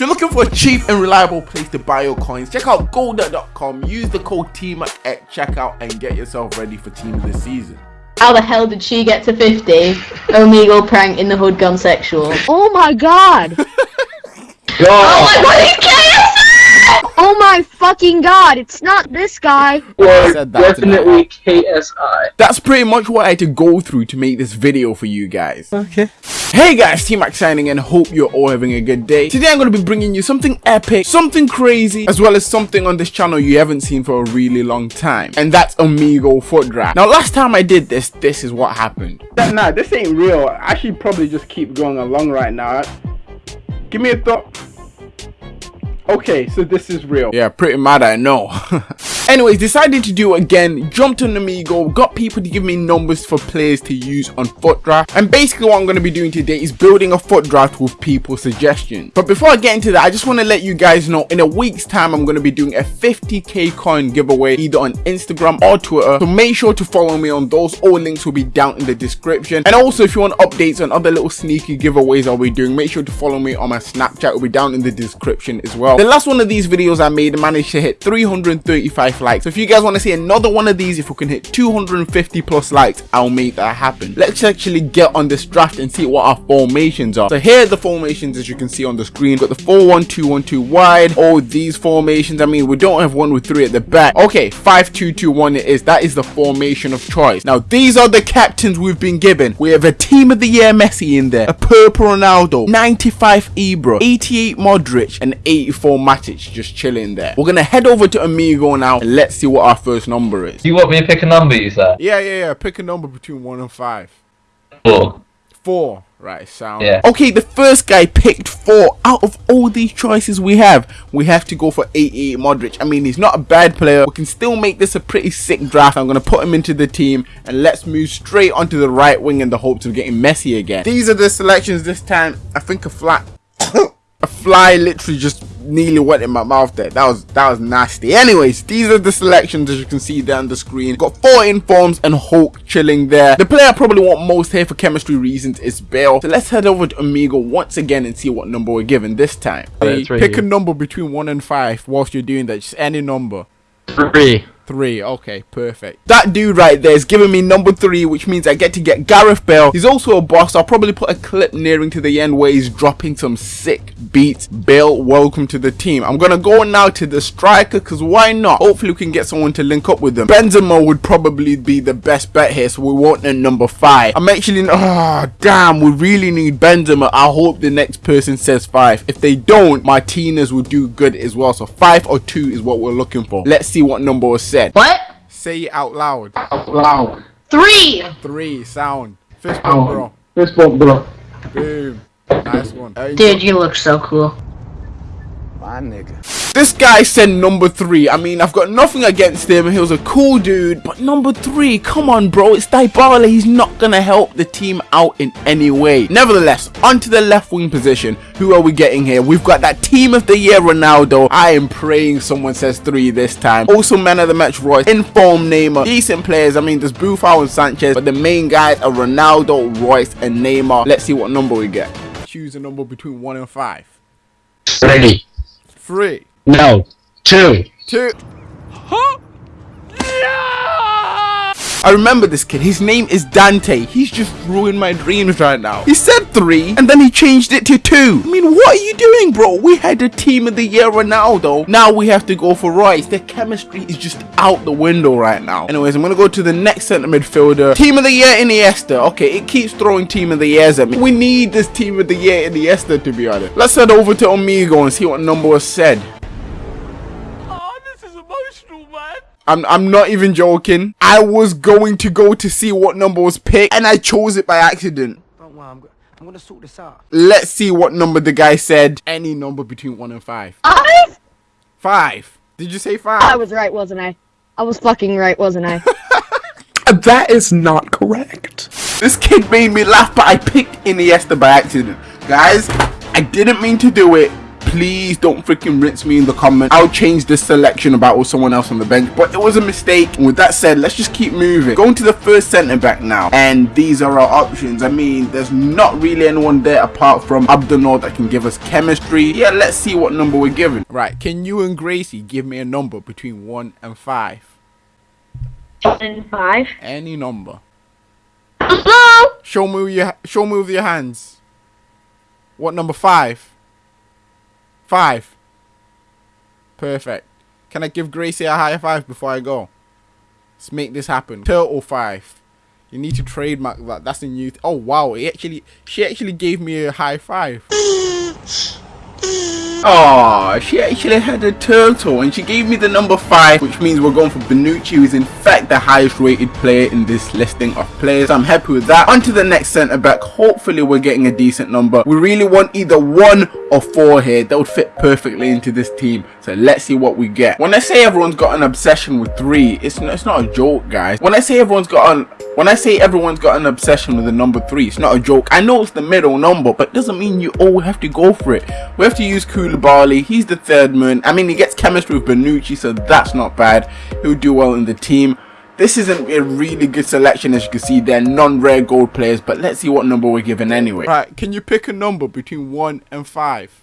If you're looking for a cheap and reliable place to buy your coins, check out Golda.com. Use the code TEAM at checkout and get yourself ready for team of the season. How the hell did she get to 50? Omegle prank in the hood gun sexual. Oh my god! Oh my god, it's KSI! Oh my fucking god, it's not this guy! Or said that definitely KSI. That's pretty much what I had to go through to make this video for you guys. Okay. Hey guys, TMAC signing and hope you're all having a good day. Today I'm going to be bringing you something epic, something crazy, as well as something on this channel you haven't seen for a really long time. And that's Omegle FUT Draft. Now last time I did this, this is what happened. Nah, this ain't real. I should probably just keep going along right now. Give me a thought. Okay, so this is real. Yeah, pretty mad I know. Anyways, decided to do again, jumped on Omegle, got people to give me numbers for players to use on FUT draft, and basically what I'm going to be doing today is building a FUT draft with people's suggestions. But before I get into that, I just want to let you guys know, in a week's time, I'm going to be doing a 50k coin giveaway either on Instagram or Twitter, so make sure to follow me on those, all links will be down in the description. And also, if you want updates on other little sneaky giveaways I'll be doing, make sure to follow me on my Snapchat, will be down in the description as well. The last one of these videos I made managed to hit 335 likes. So if you guys want to see another one of these, if we can hit 250 plus likes, I'll make that happen. Let's actually get on this draft and see what our formations are. So here are the formations as you can see on the screen. We've got the 4-1-2-1-2 wide. All these formations, I mean, we don't have one with three at the back. Okay, 5-2-2-1 it is. That is the formation of choice. Now, these are the captains we've been given. We have a team of the year Messi in there, a purple Ronaldo, 95 Ibra, 88 Modric, and 84 Matic just chilling there. We're gonna head over to Omegle now let's see what our first number is. Do you want me to pick a number, you said? Yeah, yeah, yeah. Pick a number between one and five. Four. Four. Right, sound. Yeah. Okay, the first guy picked four. Out of all these choices we have, we have to go for 88 Modric. I mean, he's not a bad player. We can still make this a pretty sick draft. I'm going to put him into the team and let's move straight onto the right wing in the hopes of getting Messi again. These are the selections this time. I think a flat... fly literally just nearly went in my mouth there. That was that was nasty. Anyways these are the selections as you can see down the screen. Got four informs and hulk chilling there. The player i probably want most here for chemistry reasons is bale. So let's head over to Omegle once again and see what number we're given this time. Pick a number between one and five whilst you're doing that? Just any number. Three. Three, okay, perfect. That dude right there is giving me number three, which means I get to get Gareth Bale. He's also a boss. I'll probably put a clip nearing to the end where he's dropping some sick beats. Bale, welcome to the team. I'm gonna go now to the striker, because why not? Hopefully we can get someone to link up with them. Benzema would probably be the best bet here, so we want a number five. I'm actually, oh, damn, we really need Benzema. I hope the next person says five. If they don't, Martinez will do good as well. So five or two is what we're looking for. Let's see what number was said. What? Say it out loud. Wow. Three! Three sound. Fist bump, bro. This one, bro. Boom. Nice one. Dude, you look so cool. This guy said number three. I mean, I've got nothing against him. He was a cool dude, but number three, come on, bro. It's Dybala. He's not gonna help the team out in any way. Nevertheless, onto the left wing position. Who are we getting here? We've got that team of the year, Ronaldo. I am praying someone says three this time. Also, man of the match, Reus. Inform Neymar. Decent players. I mean, there's Buffon and Sanchez, but the main guys are Ronaldo, Reus, and Neymar. Let's see what number we get. Choose a number between one and five. Three. Three. No. Two. two. I remember this kid. His name is Dante. He's just ruined my dreams right now. He said three, and then he changed it to two. I mean, what are you doing, bro? We had a team of the year Ronaldo. Now we have to go for Reus. Their chemistry is just out the window right now. Anyways, I'm gonna go to the next centre midfielder. Team of the year Iniesta. Okay, it keeps throwing team of the years at me. We need this team of the year Iniesta to be honest. Let's head over to Omegle and see what number was said. I'm, I'm not even joking. I was going to go to see what number was picked and I chose it by accident. Don't worry, I'm, I'm gonna sort this out. Let's see what number the guy said. Any number between one and five. Five? Five. Did you say five? I was right, wasn't I? I was fucking right, wasn't I? That is not correct. This kid made me laugh, but I picked Iniesta by accident. Guys, I didn't mean to do it. Please don't freaking rinse me in the comments. I'll change this selection about with someone else on the bench, but it was a mistake. And with that said, let's just keep moving. Going to the first centre back now, and these are our options. I mean, there's not really anyone there apart from Abdul that can give us chemistry. Yeah, let's see what number we're given. Right, can you and Gracie give me a number between 1 and 5? And five. Any number. Hello? Show me with your show me with your hands. What number five? Five. Perfect. Can I give Gracie a high five before I go? Let's make this happen. Turtle five. You need to trademark that. That's a new. Oh wow! He actually, she actually gave me a high five. Oh, she actually had a turtle and she gave me the number 5 which means we're going for Bonucci who is in fact the highest rated player in this listing of players. So I'm happy with that. On to the next centre back. Hopefully we're getting a decent number. We really want either 1 or 4 here. That would fit perfectly into this team. So let's see what we get. When I say everyone's got an obsession with 3, it's, it's not a joke guys. When I say everyone's got an when I say everyone's got an obsession with the number 3, it's not a joke. I know it's the middle number, but doesn't mean you all have to go for it. We have to use Koulibaly. He's the third man. I mean, he gets chemistry with Bonucci, so that's not bad. He'll do well in the team. This isn't a really good selection, as you can see. They're non-rare gold players, but let's see what number we're given anyway. Right, can you pick a number between 1 and 5?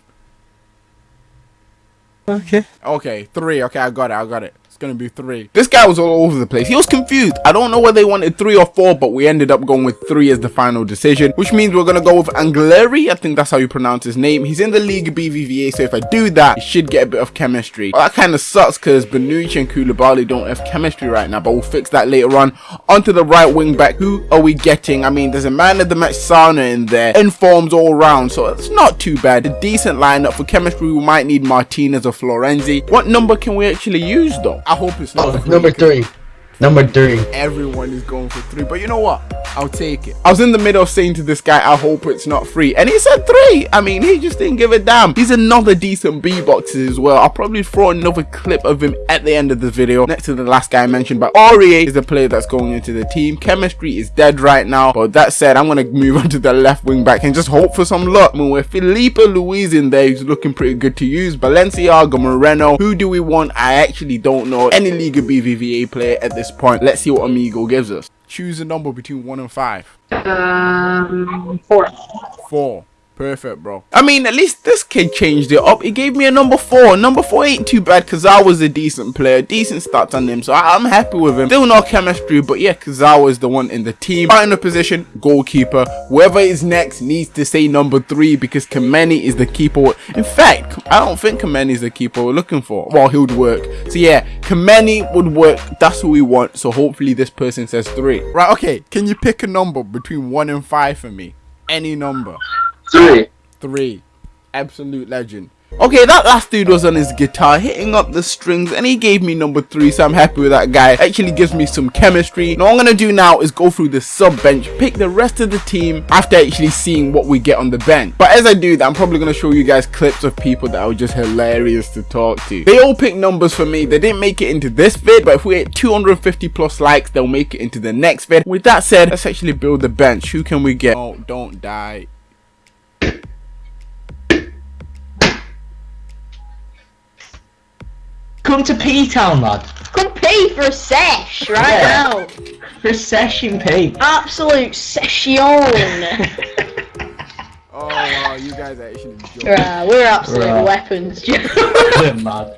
Okay. Okay, 3. Okay, I got it, I got it gonna be three. This guy was all over the place. He was confused. I don't know whether they wanted three or four, but we ended up going with three as the final decision, which means we're gonna go with Angleri. I think that's how you pronounce his name. He's in the League BBVA, so if I do that, he should get a bit of chemistry. Well, that kind of sucks because Bonucci and Koulibaly don't have chemistry right now, but we'll fix that later on. Onto the right wing back. Who are we getting? I mean, there's a man of the match Sana in there, informs all round, so it's not too bad. A decent lineup for chemistry. We might need Martinez or Florenzi. What number can we actually use though? I hope it's not oh, number three. Number three. Everyone is going for three, but you know what? I'll take it. I was in the middle of saying to this guy, I hope it's not free. And he said three. I mean, he just didn't give a damn. He's another decent B boxes as well. I'll probably throw another clip of him at the end of the video next to the last guy I mentioned. But Aurier is the player that's going into the team. Chemistry is dead right now. But that said, I'm going to move on to the left wing back and just hope for some luck. I mean, with Filipe Luis in there, he's looking pretty good to use. Balenciaga, Moreno. Who do we want? I actually don't know any Liga BBVA player at this point. Let's see what Omegle gives us. Choose a number between 1 and 5. Um, four. 4. Perfect, bro. I mean, at least this kid changed it up. He gave me a number four. Number four ain't too bad was a decent player. Decent stats on him, so I am happy with him. Still no chemistry, but yeah, Kazawa is the one in the team. Right in the position, goalkeeper. Whoever is next needs to say number three because Kameni is the keeper. In fact, I don't think Kameni is the keeper we're looking for. Well, he would work. So yeah, Kameni would work. That's what we want. So hopefully this person says three. Right, okay. Can you pick a number between one and five for me? Any number. Three. Three. Absolute legend. Okay, that last dude was on his guitar hitting up the strings and he gave me number three, so I'm happy with that guy. Actually gives me some chemistry. Now, I'm to do now is go through the sub bench, pick the rest of the team after actually seeing what we get on the bench. But as I do that, I'm probably to show you guys clips of people that are just hilarious to talk to. They all picked numbers for me. They didn't make it into this vid, but if we hit 250 plus likes, they'll make it into the next vid. With that said, let's actually build the bench. Who can we get? Oh, don't die. Come to P Town, lad. Come pay for a sesh right Yeah. now. For a session P. Absolute session. Oh, wow, you guys are actually joking. Right, we're absolute Right. weapons, Joe. We're mad.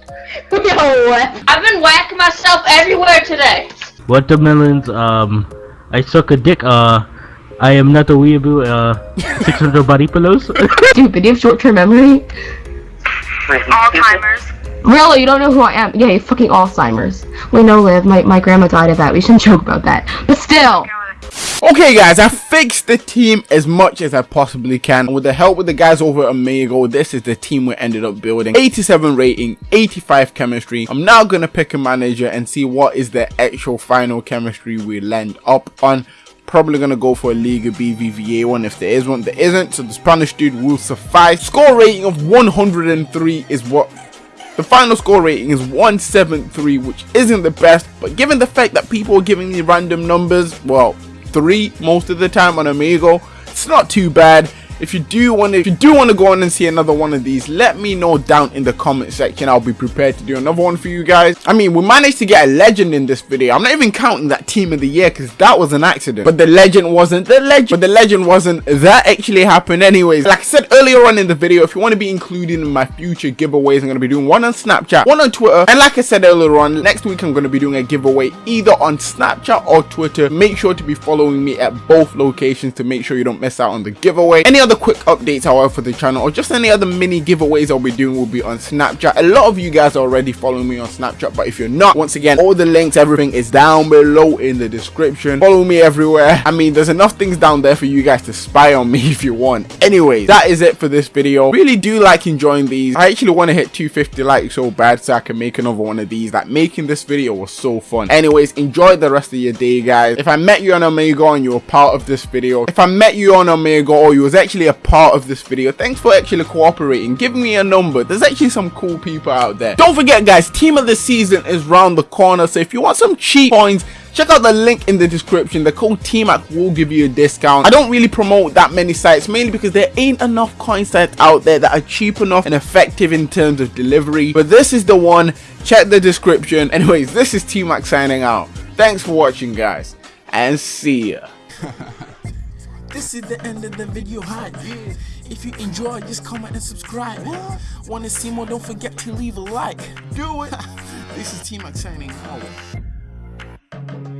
we are weapons. I've been whacking myself everywhere today. Watermelons, um, I suck a dick, uh, I am not a weeaboo, uh, 600 body pillows. Dude, Stupid, you have short-term memory? Alzheimer's. Really, you don't know who I am? Yeah, you fucking Alzheimer's. We know, Liv, my, my grandma died of that. We shouldn't joke about that. But still! Okay guys, I fixed the team as much as I possibly can. With the help with the guys over at Omegle, this is the team we ended up building. 87 rating, 85 chemistry. I'm now going to pick a manager and see what is the actual final chemistry we land up on. Probably going to go for a Liga BBVA one if there is one. There isn't, so the Spanish dude will suffice. Score rating of 103 is what the final score rating is 173, which isn't the best, but given the fact that people are giving me random numbers, well, three most of the time on Omegle, it's not too bad. If you do want to if you do want to go on and see another one of these let me know down in the comment section. I'll be prepared to do another one for you guys. I mean we managed to get a legend in this video. I'm not even counting that team of the year because that was an accident. But the legend wasn't the legend but the legend wasn't that actually happened anyways. Like i said earlier on in the video if you want to be included in my future giveaways i'm going to be doing one on snapchat one on twitter. And like i said earlier on next week i'm going to be doing a giveaway either on snapchat or twitter. Make sure to be following me at both locations to make sure you don't miss out on the giveaway. Any other quick updates however for the channel or just any other mini giveaways i'll be doing will be on snapchat. A lot of you guys are already following me on snapchat but if you're not once again all the links everything is down below in the description. Follow me everywhere. I mean there's enough things down there for you guys to spy on me if you want. Anyways that is it for this video. Really do like enjoying these. I actually want to hit 250 likes so bad so i can make another one of these. Like making this video was so fun. Anyways enjoy the rest of your day guys. If i met you on Omegle and you were part of this video if i met you on Omegle or you was actually a part of this video. Thanks for actually cooperating. Giving me a number. There's actually some cool people out there. Don't forget guys team of the season is round the corner. So if you want some cheap coins check out the link in the description. The code TMAC will give you a discount. I don't really promote that many sites mainly because there ain't enough coin sites out there that are cheap enough and effective in terms of delivery. But this is the one. Check the description. Anyways this is TMAC signing out. Thanks for watching guys and see ya see the end of the video hype. If you enjoy, just comment and subscribe. Wanna see more? Don't forget to leave a like. Do it. this is TMAC signing out.